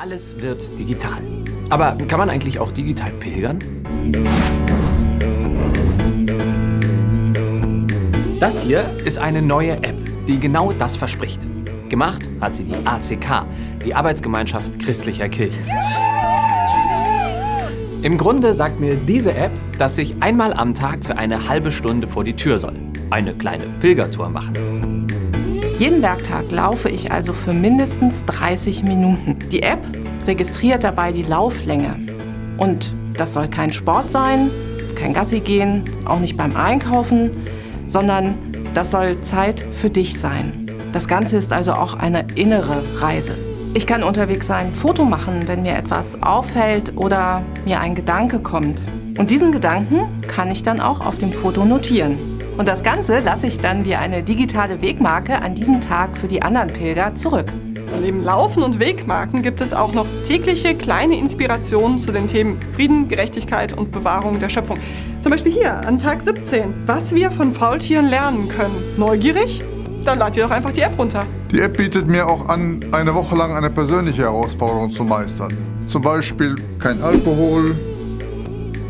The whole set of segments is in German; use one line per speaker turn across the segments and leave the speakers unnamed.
Alles wird digital. Aber kann man eigentlich auch digital pilgern? Das hier ist eine neue App, die genau das verspricht. Gemacht hat sie die ACK, die Arbeitsgemeinschaft christlicher Kirchen. Im Grunde sagt mir diese App, dass ich einmal am Tag für eine halbe Stunde vor die Tür soll. Eine kleine Pilgertour machen.
Jeden Werktag laufe ich also für mindestens 30 Minuten. Die App registriert dabei die Lauflänge. Und das soll kein Sport sein, kein Gassi gehen, auch nicht beim Einkaufen, sondern das soll Zeit für dich sein. Das Ganze ist also auch eine innere Reise. Ich kann unterwegs ein Foto machen, wenn mir etwas auffällt oder mir ein Gedanke kommt. Und diesen Gedanken kann ich dann auch auf dem Foto notieren. Und das Ganze lasse ich dann wie eine digitale Wegmarke an diesem Tag für die anderen Pilger zurück.
Neben Laufen und Wegmarken gibt es auch noch tägliche kleine Inspirationen zu den Themen Frieden, Gerechtigkeit und Bewahrung der Schöpfung. Zum Beispiel hier an Tag 17, was wir von Faultieren lernen können. Neugierig? Dann lad dir doch einfach die App runter.
Die App bietet mir auch an, eine Woche lang eine persönliche Herausforderung zu meistern. Zum Beispiel kein Alkohol,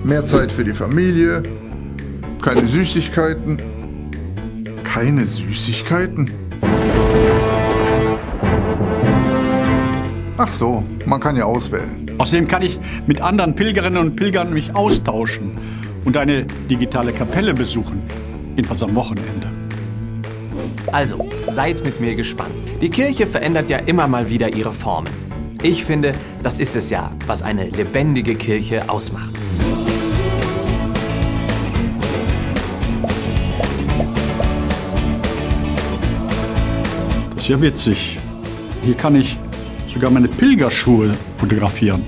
mehr Zeit für die Familie, keine Süßigkeiten. Keine Süßigkeiten? Ach so, man kann ja auswählen.
Außerdem kann ich mit anderen Pilgerinnen und Pilgern mich austauschen und eine digitale Kapelle besuchen, jedenfalls am Wochenende.
Also, seid mit mir gespannt. Die Kirche verändert ja immer mal wieder ihre Formen. Ich finde, das ist es ja, was eine lebendige Kirche ausmacht.
Ist ja witzig. Hier kann ich sogar meine Pilgerschuhe fotografieren.